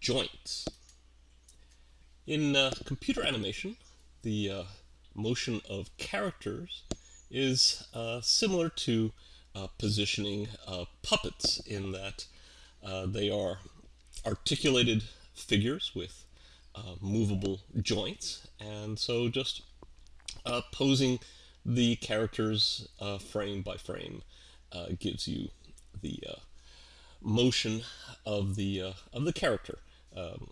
joints. In uh, computer animation, the uh, motion of characters is uh, similar to uh, positioning uh, puppets in that uh, they are articulated figures with movable joints and so just posing the characters frame by frame gives you the motion of the uh, of the character, um,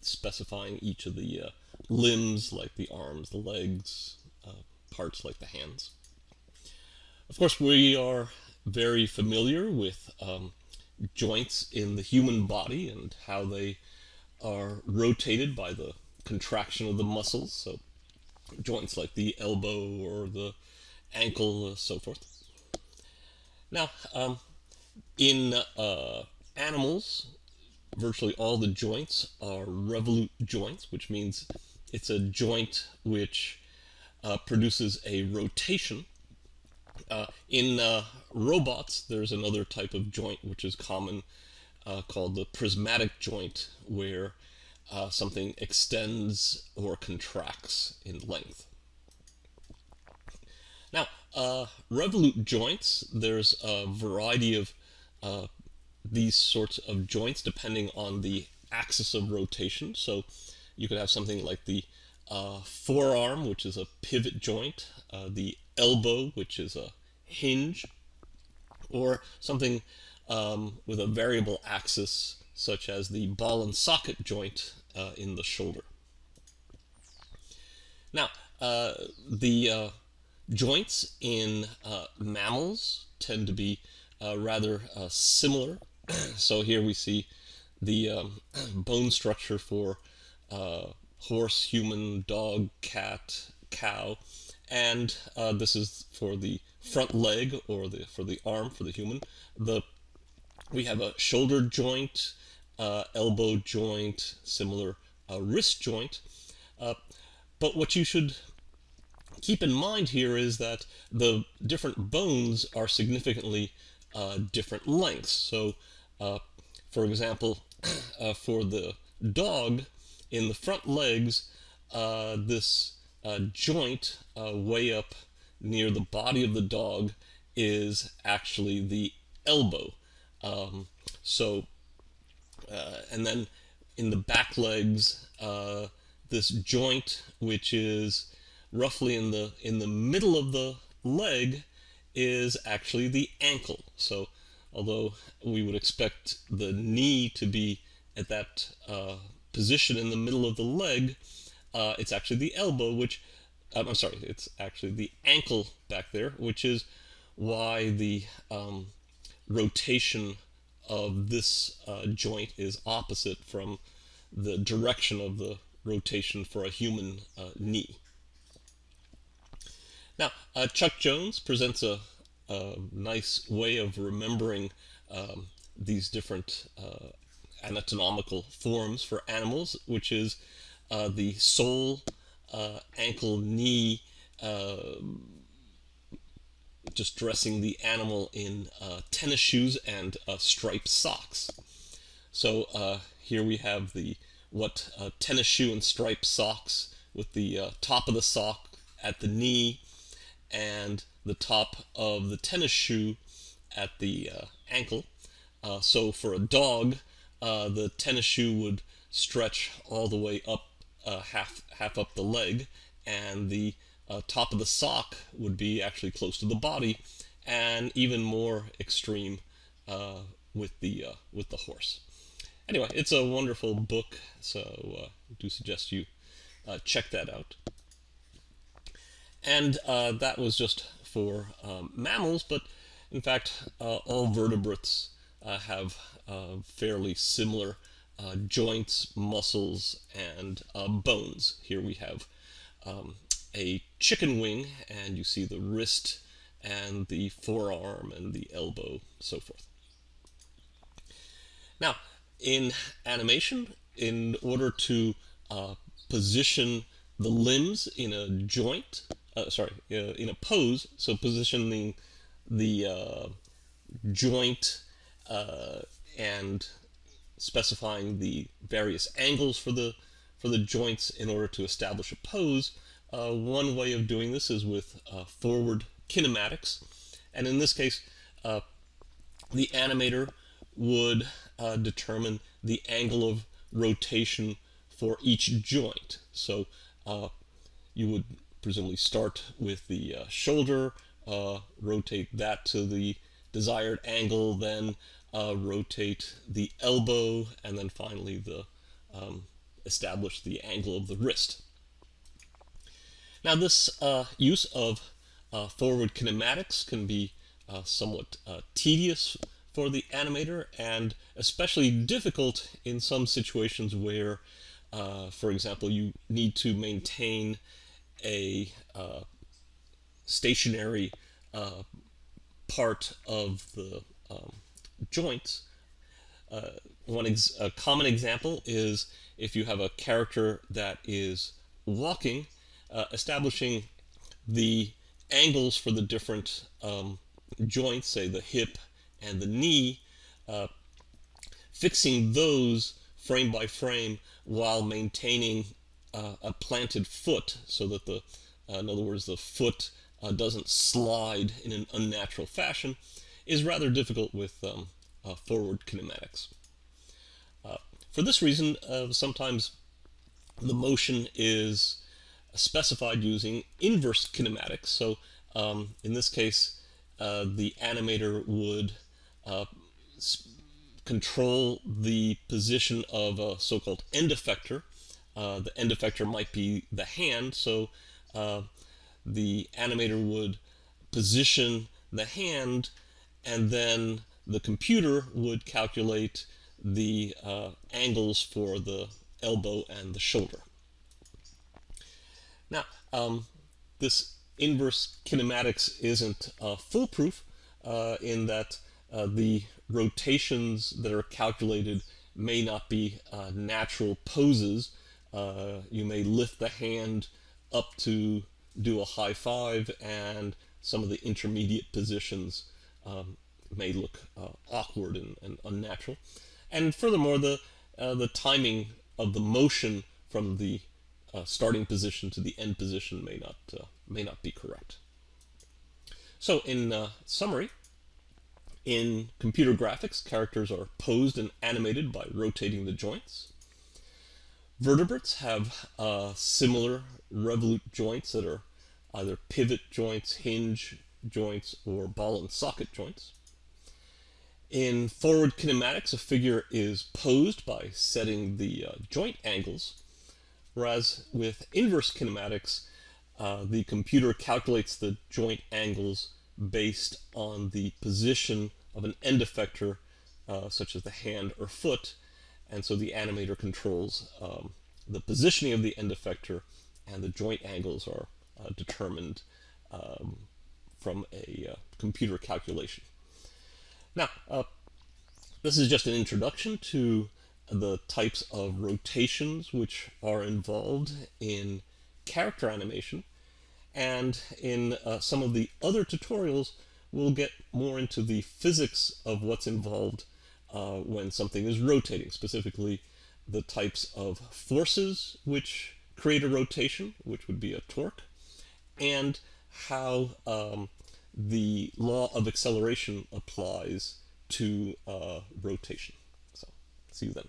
specifying each of the uh, limbs like the arms, the legs, uh, parts like the hands. Of course, we are very familiar with um, joints in the human body and how they are rotated by the contraction of the muscles. So joints like the elbow or the ankle, uh, so forth. Now, um, in uh, animals, virtually all the joints are revolute joints, which means it's a joint which uh, produces a rotation. Uh, in uh, robots, there's another type of joint which is common uh, called the prismatic joint, where uh, something extends or contracts in length. Now, uh, revolute joints, there's a variety of uh, these sorts of joints depending on the axis of rotation. So you could have something like the uh, forearm, which is a pivot joint, uh, the elbow, which is a hinge, or something um, with a variable axis, such as the ball and socket joint uh, in the shoulder. Now, uh, the uh, joints in mammals tend to be rather uh, similar. so here we see the um, bone structure for uh, horse, human, dog, cat, cow, and uh, this is for the front leg or the for the arm for the human. The we have a shoulder joint, uh, elbow joint, similar uh, wrist joint. but what you should keep in mind here is that the different bones are significantly uh, different lengths. So, uh, for example, uh, for the dog, in the front legs, uh, this uh, joint uh, way up near the body of the dog is actually the elbow. Um, so, and then in the back legs, this joint, which is roughly in the in the middle of the leg, is actually the ankle. So although we would expect the knee to be at that uh, position in the middle of the leg, uh, it's actually the elbow, which, um, I'm sorry, it's actually the ankle back there, which is why the um, rotation of this uh, joint is opposite from the direction of the rotation for a human uh, knee. Now, uh, Chuck Jones presents a, a, nice way of remembering um, these different uh, anatomical forms for animals, which is uh, the sole, uh, ankle, knee, uh, just dressing the animal in uh, tennis shoes and striped socks. So here we have the what tennis shoe and striped socks with the top of the sock at the knee and the top of the tennis shoe at the uh, ankle. Uh, so for a dog, uh, the tennis shoe would stretch all the way up uh, half half up the leg, and the uh, top of the sock would be actually close to the body, and even more extreme uh, with the with the horse. Anyway, it's a wonderful book, so I do suggest you check that out. And uh, that was just for um, mammals, but in fact, uh, all vertebrates uh, have uh, fairly similar uh, joints, muscles, and bones. Here we have um, a chicken wing, and you see the wrist and the forearm and the elbow, so forth. Now, in animation, in order to uh, position the limbs in a joint, uh, sorry, uh, in a pose, so positioning the uh, joint uh, and specifying the various angles for the for the joints in order to establish a pose. Uh, one way of doing this is with uh, forward kinematics, and in this case, the animator would determine the angle of rotation for each joint. So you would presumably start with the uh, shoulder, uh, rotate that to the desired angle, then uh, rotate the elbow, and then finally the um, establish the angle of the wrist. Now this uh, use of uh, forward kinematics can be somewhat tedious for the animator and especially difficult in some situations where, uh, for example, you need to maintain a uh, stationary uh, part of the um, joints. Uh, one a common example is if you have a character that is walking, uh, establishing the angles for the different um, joints, say the hip and the knee, uh, fixing those frame by frame while maintaining uh, a planted foot so that the, uh, in other words, the foot uh, doesn't slide in an unnatural fashion is rather difficult with um, uh, forward kinematics. Uh, for this reason, sometimes the motion is specified using inverse kinematics. So um, in this case, the animator would uh, control the position of a so-called end effector. Uh, the end effector might be the hand, so uh, the animator would position the hand and then the computer would calculate the uh, angles for the elbow and the shoulder. Now, um, this inverse kinematics isn't uh, foolproof uh, in that the rotations that are calculated may not be natural poses. Uh, you may lift the hand up to do a high five and some of the intermediate positions um, may look uh, awkward and, and, unnatural. And furthermore, the, uh, the timing of the motion from the uh, starting position to the end position may not, may not be correct. So in summary, in computer graphics, characters are posed and animated by rotating the joints. Vertebrates have uh, similar revolute joints that are either pivot joints, hinge joints, or ball and socket joints. In forward kinematics, a figure is posed by setting the uh, joint angles, whereas with inverse kinematics, uh, the computer calculates the joint angles based on the position of an end effector, uh, such as the hand or foot, and so the animator controls um, the positioning of the end effector, and the joint angles are uh, determined um, from a uh, computer calculation. Now, uh, this is just an introduction to the types of rotations which are involved in character animation, and in uh, some of the other tutorials, we'll get more into the physics of what's involved uh, when something is rotating, specifically the types of forces which create a rotation, which would be a torque, and how um, the law of acceleration applies to uh, rotation. So, see you then.